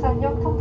Sao?